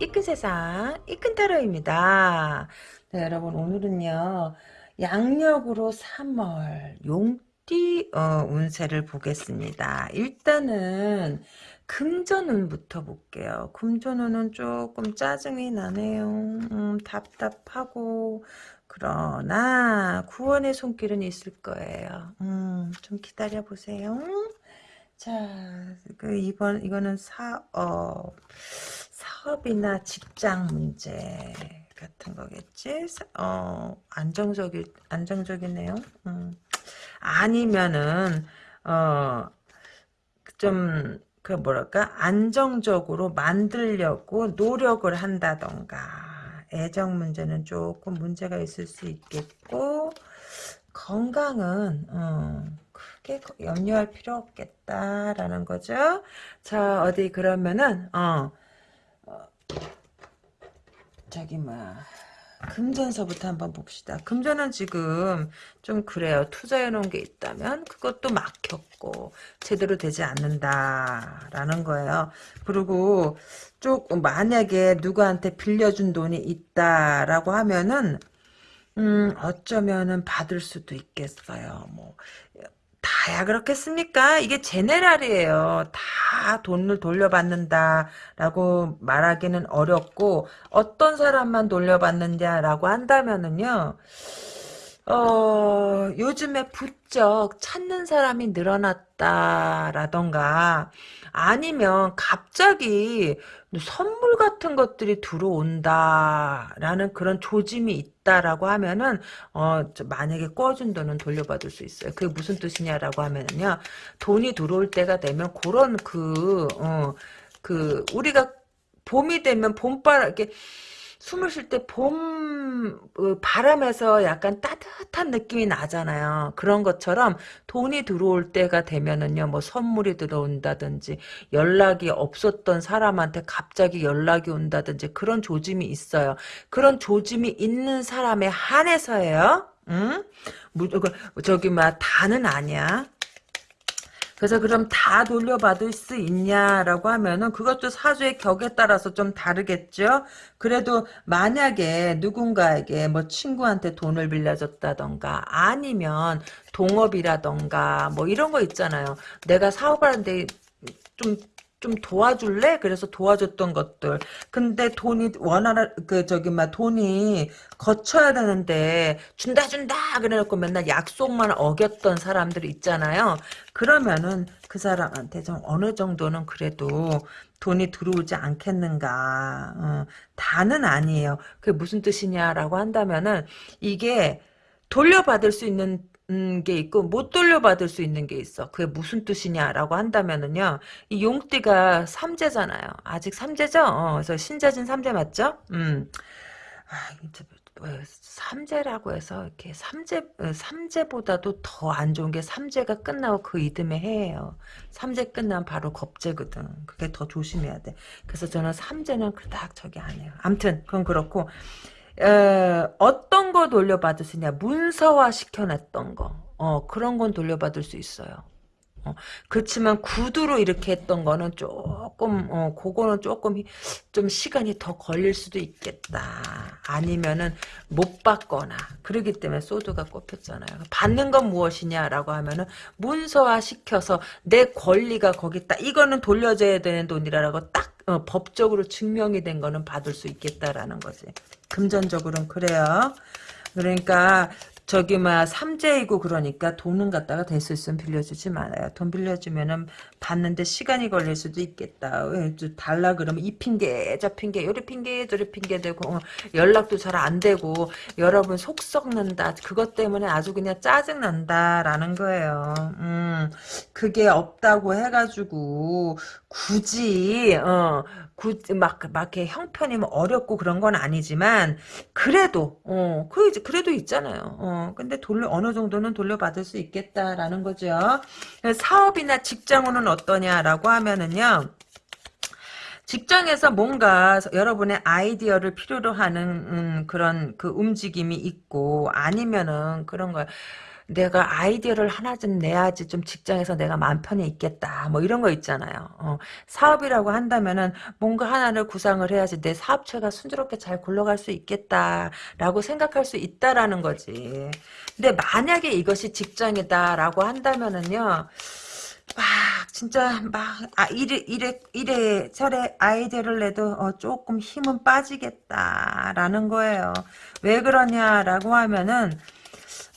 이큰 세상 이큰 타로입니다. 네, 여러분 오늘은요 양력으로 3월 용띠 어, 운세를 보겠습니다. 일단은 금전운부터 볼게요. 금전운은 조금 짜증이 나네요. 음, 답답하고 그러나 구원의 손길은 있을 거예요. 음, 좀 기다려 보세요. 자, 그 이번 이거는 사업 사업이나 직장 문제 같은 거겠지? 어, 안정적이 안정적이네요. 음. 아니면은 어, 좀 그 뭐랄까 안정적으로 만들려고 노력을 한다던가 애정 문제는 조금 문제가 있을 수 있겠고 건강은 어, 크게 염려할 필요 없겠다라는 거죠. 자 어디 그러면은 어, 어 저기 뭐 금전서부터 한번 봅시다. 금전은 지금 좀 그래요. 투자해 놓은 게 있다면 그것도 막혔고 제대로 되지 않는다라는 거예요. 그리고 조금 만약에 누구한테 빌려준 돈이 있다라고 하면은 음 어쩌면은 받을 수도 있겠어요. 뭐 다야 그렇겠습니까? 이게 제네랄이에요. 다 돈을 돌려받는다라고 말하기는 어렵고 어떤 사람만 돌려받는다라고 한다면은요. 어, 요즘에 부쩍 찾는 사람이 늘어났다라던가 아니면 갑자기 선물 같은 것들이 들어온다라는 그런 조짐이 있다라고 하면은 어 만약에 꺼준 돈은 돌려받을 수 있어요. 그게 무슨 뜻이냐라고 하면은요. 돈이 들어올 때가 되면 그런 그 어그 그 우리가 봄이 되면 봄바람 이렇게 숨을 쉴 때봄 어, 바람에서 약간 따뜻한 느낌이 나잖아요. 그런 것처럼 돈이 들어올 때가 되면은요, 뭐 선물이 들어온다든지 연락이 없었던 사람한테 갑자기 연락이 온다든지 그런 조짐이 있어요. 그런 조짐이 있는 사람에 한해서예요. 응? 저기 막 다는 아니야. 그래서 그럼 다 돌려받을 수 있냐라고 하면은 그것도 사주의 격에 따라서 좀 다르겠죠. 그래도 만약에 누군가에게 뭐 친구한테 돈을 빌려줬다던가 아니면 동업이라던가 뭐 이런 거 있잖아요. 내가 사업하는데 좀 좀 도와줄래? 그래서 도와줬던 것들. 근데 돈이 원하는 그 저기 막 돈이 거쳐야 되는데 준다 준다 그래놓고 맨날 약속만 어겼던 사람들이 있잖아요. 그러면은 그 사람한테 좀 어느 정도는 그래도 돈이 들어오지 않겠는가. 어, 다는 아니에요. 그게 무슨 뜻이냐라고 한다면은 이게 돌려받을 수 있는 게 있고 못 돌려받을 수 있는 게 있어. 그게 무슨 뜻이냐라고 한다면은요. 이 용띠가 삼재잖아요. 아직 삼재죠? 어, 그래서 신자진 삼재 맞죠? 음. 아, 뭐, 삼재라고 해서 이렇게 삼재 어, 삼재보다도 더 안 좋은 게 삼재가 끝나고 그 이듬해 해예요. 삼재 끝나면 바로 겁재거든. 그게 더 조심해야 돼. 그래서 저는 삼재는 그닥 저기 안 해요. 암튼 그건 그렇고 에, 어떤 거 돌려받을 수 있냐? 문서화 시켜놨던 거. 어, 그런 건 돌려받을 수 있어요. 어, 그렇지만 구두로 이렇게 했던 거는 조금 어, 그거는 조금 좀 시간이 더 걸릴 수도 있겠다. 아니면은 못 받거나. 그러기 때문에 소드가 꼽혔잖아요. 받는 건 무엇이냐라고 하면은 문서화 시켜서 내 권리가 거기 있다. 이거는 돌려줘야 되는 돈이라고 딱 어, 법적으로 증명이 된 거는 받을 수 있겠다라는 거지 금전적으로는 그래요. 그러니까 저기 막 삼재이고 그러니까 돈은 갖다가 될 수 있으면 빌려주지 말아요. 돈 빌려주면은 받는데 시간이 걸릴 수도 있겠다. 달라 그러면 이 핑계 저 핑계 요리 핑계 저리 핑계 되고 어, 연락도 잘 안 되고 여러분 속 썩는다. 그것 때문에 아주 그냥 짜증 난다라는 거예요. 음 그게 없다고 해가지고 굳이 어 막, 막 이렇게 형편이 뭐 어렵고 그런 건 아니지만 그래도 어 그, 그래도 있잖아요. 어 근데 돌려 어느 정도는 돌려받을 수 있겠다라는 거죠. 사업이나 직장으로는 어떠냐라고 하면은요. 직장에서 뭔가 여러분의 아이디어를 필요로 하는 음, 그런 그 움직임이 있고 아니면은 그런 거 내가 아이디어를 하나 좀 내야지 좀 직장에서 내가 마음 편히 있겠다. 뭐 이런 거 있잖아요. 어, 사업이라고 한다면은 뭔가 하나를 구상을 해야지 내 사업체가 순조롭게 잘 굴러갈 수 있겠다라고 생각할 수 있다라는 거지. 근데 만약에 이것이 직장이다라고 한다면은요. 막 진짜 막 아, 이래 이래 이래 저래 아이디어를 내도 어, 조금 힘은 빠지겠다라는 거예요. 왜 그러냐라고 하면은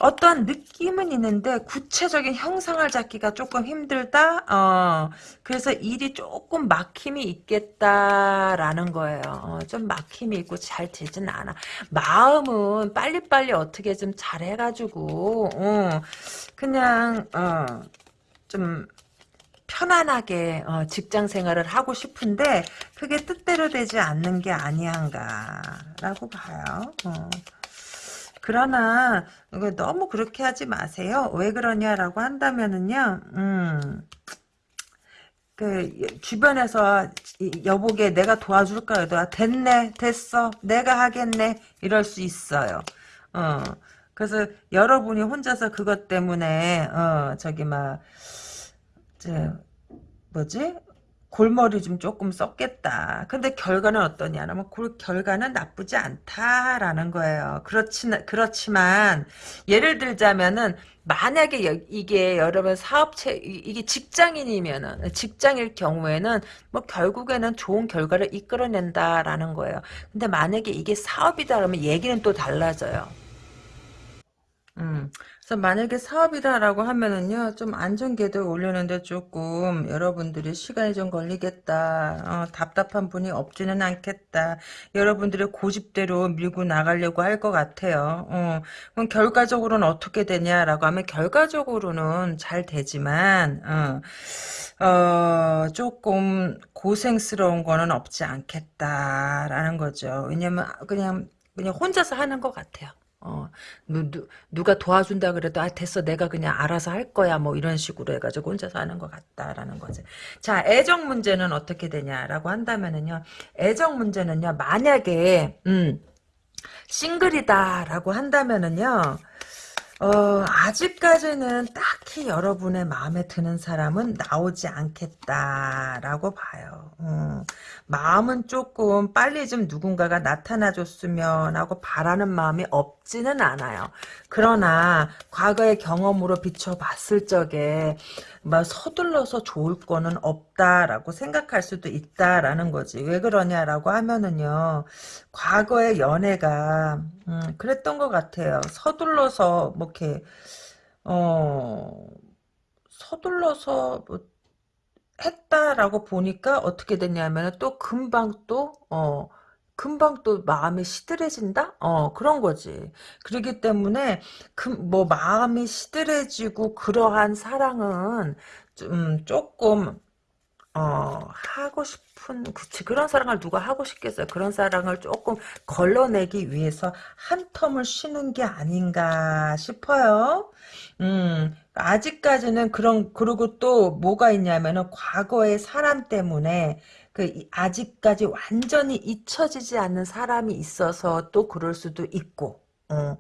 어떤 느낌은 있는데 구체적인 형상을 잡기가 조금 힘들다. 어, 그래서 일이 조금 막힘이 있겠다라는 거예요. 어, 좀 막힘이 있고 잘 되진 않아. 마음은 빨리빨리 어떻게 좀 잘해가지고 어, 그냥 어, 좀 편안하게 어, 직장 생활을 하고 싶은데 그게 뜻대로 되지 않는 게 아니한가라고 봐요. 어. 그러나 너무 그렇게 하지 마세요. 왜 그러냐라고 한다면은요. 음. 그 주변에서 여보게 내가 도와줄까 해도 아, 됐네 됐어 내가 하겠네 이럴 수 있어요. 어 그래서 여러분이 혼자서 그것 때문에 어 저기 막 저, 뭐지? 골머리 좀 조금 썼겠다. 근데 결과는 어떠냐면 그 결과는 나쁘지 않다라는 거예요. 그렇지 그렇지만 예를 들자면은 만약에 여, 이게 여러분 사업체 이게 직장인이면은 직장일 경우에는 뭐 결국에는 좋은 결과를 이끌어낸다라는 거예요. 근데 만약에 이게 사업이다 그러면 얘기는 또 달라져요. 음. 그래서 만약에 사업이다라고 하면은요, 좀 안전 궤도 올리는데 조금 여러분들이 시간이 좀 걸리겠다. 어, 답답한 분이 없지는 않겠다. 여러분들의 고집대로 밀고 나가려고 할 것 같아요. 어, 그럼 결과적으로는 어떻게 되냐라고 하면 결과적으로는 잘 되지만, 어, 어, 조금 고생스러운 거는 없지 않겠다라는 거죠. 왜냐면 그냥 그냥 혼자서 하는 것 같아요. 어, 누, 누, 누가 도와준다 그래도, 아, 됐어. 내가 그냥 알아서 할 거야. 뭐, 이런 식으로 해가지고 혼자서 하는 것 같다라는 거지. 자, 애정 문제는 어떻게 되냐라고 한다면은요, 애정 문제는요, 만약에, 음, 싱글이다라고 한다면은요, 어, 아직까지는 딱히 여러분의 마음에 드는 사람은 나오지 않겠다라고 봐요. 어, 마음은 조금 빨리 좀 누군가가 나타나줬으면 하고 바라는 마음이 없지는 않아요. 그러나 과거의 경험으로 비춰봤을 적에 막 서둘러서 좋을 거는 없다라고 생각할 수도 있다라는 거지. 왜 그러냐라고 하면은요. 과거의 연애가 음, 그랬던 것 같아요. 서둘러서 뭐 이렇게 어 서둘러서 뭐 했다라고 보니까 어떻게 됐냐면 또 금방 또 어 금방 또 마음이 시들해진다? 어, 그런 거지. 그렇기 때문에, 그, 뭐, 마음이 시들해지고, 그러한 사랑은, 좀, 조금, 어, 하고 싶은, 그치, 그런 사랑을 누가 하고 싶겠어요. 그런 사랑을 조금 걸러내기 위해서 한 텀을 쉬는 게 아닌가 싶어요. 음, 아직까지는 그런, 그리고 또 뭐가 있냐면은, 과거의 사람 때문에, 그 아직까지 완전히 잊혀지지 않는 사람이 있어서 또 그럴 수도 있고 어,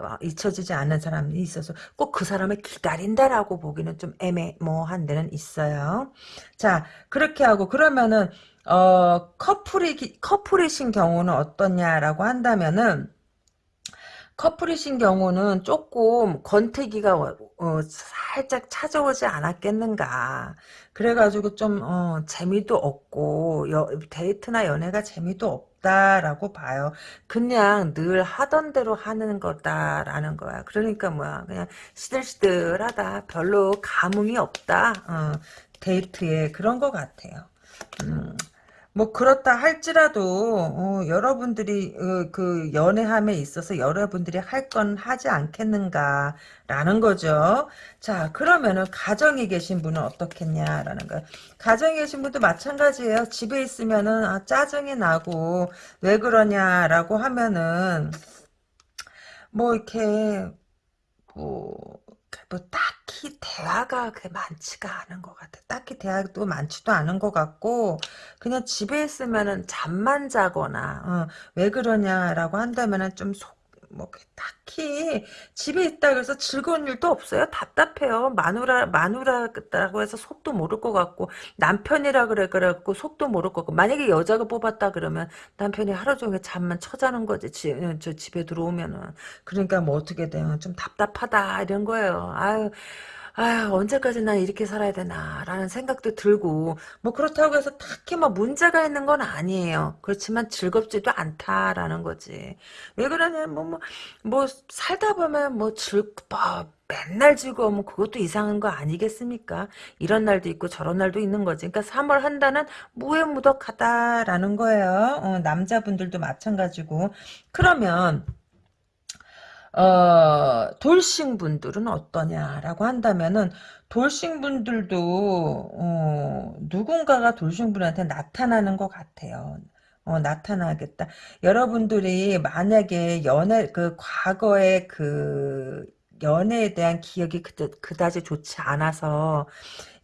어, 잊혀지지 않는 사람이 있어서 꼭 그 사람을 기다린다라고 보기는 좀 애매모한 데는 있어요. 자 그렇게 하고 그러면은 어 커플이 커플이신 경우는 어떠냐라고 한다면은 커플이신 경우는 조금 권태기가 어, 살짝 찾아오지 않았겠는가. 그래가지고 좀 어, 재미도 없고 여, 데이트나 연애가 재미도 없다라고 봐요. 그냥 늘 하던 대로 하는 거다라는 거야. 그러니까 뭐야 그냥 시들시들하다. 별로 감흥이 없다. 어, 데이트에 그런 것 같아요. 음. 뭐 그렇다 할지라도 어, 여러분들이 어, 그 연애함에 있어서 여러분들이 할 건 하지 않겠는가라는 거죠. 자 그러면은 가정에 계신 분은 어떻겠냐라는 거예요. 가정에 계신 분도 마찬가지예요. 집에 있으면은 아, 짜증이 나고 왜 그러냐라고 하면은 뭐 이렇게 뭐 뭐 딱히 대화가 그 많지가 않은 것 같아. 딱히 대화도 많지도 않은 것 같고 그냥 집에 있으면은 잠만 자거나 어, 왜 그러냐라고 한다면은 좀 속, 뭐 딱히 집에 있다 그래서 즐거운 일도 없어요. 답답해요. 마누라 마누라라고 해서 속도 모를 것 같고 남편이라 그래 그래갖고 속도 모를 것 같고 만약에 여자가 뽑았다 그러면 남편이 하루 종일 잠만 쳐자는 거지. 지, 어, 저 집에 들어오면은 그러니까 뭐 어떻게 돼요? 좀 답답하다 이런 거예요. 아유. 아 언제까지 난 이렇게 살아야 되나라는 생각도 들고 뭐 그렇다고 해서 딱히 뭐 문제가 있는 건 아니에요. 그렇지만 즐겁지도 않다라는 거지. 왜 그러냐면 뭐, 뭐, 뭐 살다 보면 뭐 즐, 뭐 맨날 즐거우면 그것도 이상한 거 아니겠습니까? 이런 날도 있고 저런 날도 있는 거지. 그러니까 3월 한 달은 무해무덕하다라는 거예요. 어, 남자분들도 마찬가지고. 그러면 어, 돌싱 분들은 어떠냐라고 한다면은 돌싱 분들도 어, 누군가가 돌싱 분한테 나타나는 것 같아요. 어, 나타나겠다. 여러분들이 만약에 연애 그 과거의 그 연애에 대한 기억이 그다, 그다지 좋지 않아서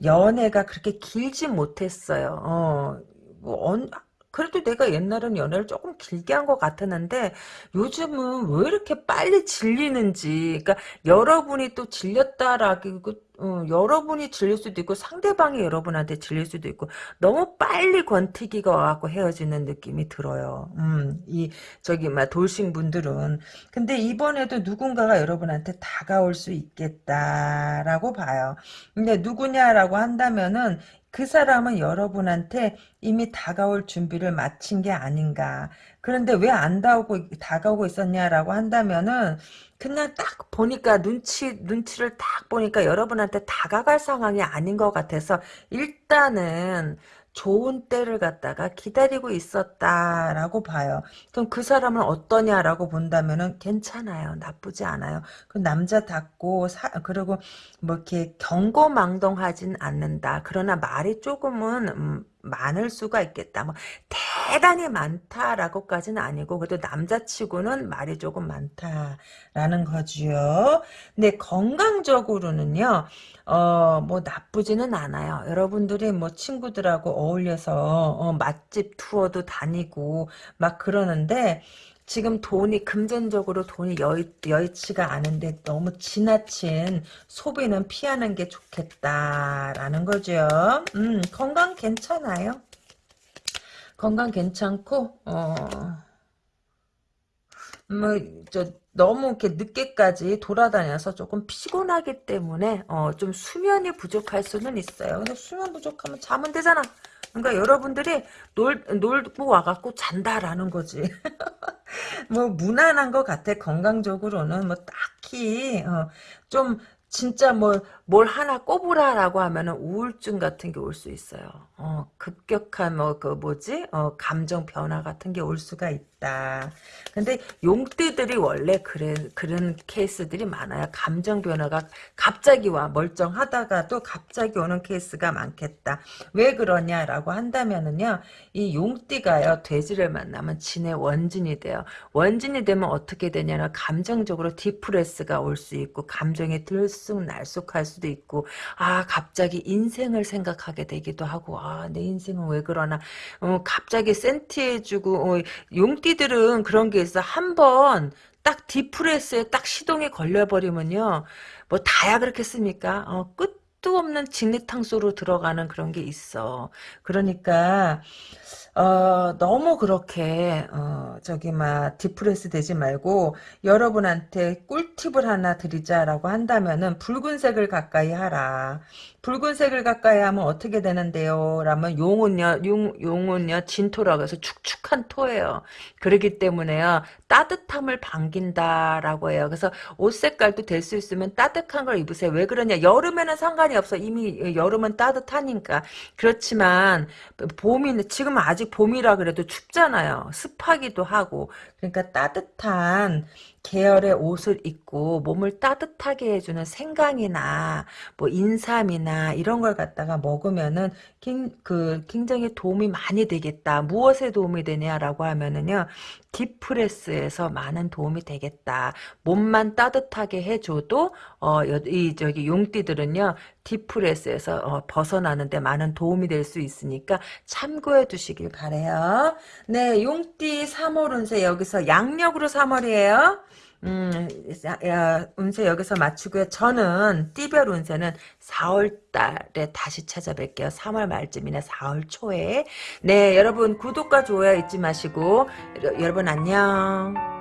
연애가 그렇게 길지 못했어요. 어, 뭐, 언, 그래도 내가 옛날엔 연애를 조금 길게 한 것 같았는데 요즘은 왜 이렇게 빨리 질리는지 그러니까 여러분이 또 질렸다라고 어, 여러분이 질릴 수도 있고 상대방이 여러분한테 질릴 수도 있고 너무 빨리 권태기가 와갖고 헤어지는 느낌이 들어요. 음, 이 저기 막 돌싱 분들은 근데 이번에도 누군가가 여러분한테 다가올 수 있겠다라고 봐요. 근데 누구냐라고 한다면은 그 사람은 여러분한테 이미 다가올 준비를 마친 게 아닌가. 그런데 왜 안 다가오고, 다가오고 있었냐라고 한다면은, 그냥 딱 보니까 눈치, 눈치를 딱 보니까 여러분한테 다가갈 상황이 아닌 것 같아서, 일단은, 좋은 때를 갖다가 기다리고 있었다라고 봐요. 그럼 그 사람은 어떠냐라고 본다면은 괜찮아요. 나쁘지 않아요. 그 남자답고 사, 그리고 뭐 이렇게 경고망동하진 않는다. 그러나 말이 조금은 음, 많을 수가 있겠다. 뭐 대단히 많다라고까지는 아니고 그래도 남자치고는 말이 조금 많다라는 거지요. 근데 건강적으로는요. 어, 뭐 나쁘지는 않아요. 여러분들이 뭐 친구들하고 어울려서 어, 맛집 투어도 다니고 막 그러는데 지금 돈이 금전적으로 돈이 여의, 여의치가 않은데 너무 지나친 소비는 피하는 게 좋겠다라는 거죠. 음, 건강 괜찮아요. 건강 괜찮고 어, 뭐, 저, 너무 이렇게 늦게까지 돌아다녀서 조금 피곤하기 때문에, 어, 좀 수면이 부족할 수는 있어요. 근데 수면 부족하면 자면 되잖아. 그러니까 여러분들이 놀, 놀고 와갖고 잔다라는 거지. 뭐, 무난한 것 같아. 건강적으로는 뭐, 딱히, 어, 좀, 진짜 뭐, 뭘 하나 꼽으라라고 하면은 우울증 같은 게 올 수 있어요. 어, 급격한 뭐, 그 뭐지? 어, 감정 변화 같은 게 올 수가 있다. 근데 용띠들이 원래 그래, 그런 케이스들이 많아요. 감정 변화가 갑자기 와. 멀쩡하다가도 갑자기 오는 케이스가 많겠다. 왜 그러냐라고 한다면은요, 이 용띠가요, 돼지를 만나면 진의 원진이 돼요. 원진이 되면 어떻게 되냐면, 감정적으로 디프레스가 올 수 있고, 감정이 들쑥날쑥할 수도 있고, 아, 갑자기 인생을 생각하게 되기도 하고, 아, 내 인생은 왜 그러나, 어, 갑자기 센티해주고, 어, 용띠들은 그런 게 있어. 한번 딱 디프레스에 딱 시동이 걸려버리면요. 뭐 다야 그렇겠습니까? 어, 끝도 없는 직리탕소로 들어가는 그런 게 있어. 그러니까 어, 너무 그렇게 어, 저기 막 디프레스 되지 말고 여러분한테 꿀팁을 하나 드리자라고 한다면은 붉은색을 가까이 하라. 붉은색을 가까이 하면 어떻게 되는데요? 라면 용은요, 용, 용은요, 진토라고 해서 축축한 토예요. 그렇기 때문에요, 따뜻함을 반긴다라고 해요. 그래서 옷 색깔도 될 수 있으면 따뜻한 걸 입으세요. 왜 그러냐? 여름에는 상관이 없어. 이미 여름은 따뜻하니까. 그렇지만, 봄이, 지금 아직 봄이라 그래도 춥잖아요. 습하기도 하고. 그러니까 따뜻한, 계열의 옷을 입고 몸을 따뜻하게 해주는 생강이나 뭐 인삼이나 이런 걸 갖다가 먹으면은 그 굉장히 도움이 많이 되겠다. 무엇에 도움이 되냐라고 하면은요. depress 에서 많은 도움이 되겠다. 몸만 따뜻하게 해줘도 어, 이 저기 용띠들은요. depress에서 어, 벗어나는데 많은 도움이 될 수 있으니까 참고해 두시길 바래요. 네, 용띠 3월 운세 여기서 양력으로 3월이에요. 음, 야, 운세 여기서 마치고요. 저는 띠별 운세는 4월 달에 다시 찾아뵐게요. 3월 말쯤이나 4월 초에. 네, 여러분 구독과 좋아요 잊지 마시고 여러분 안녕.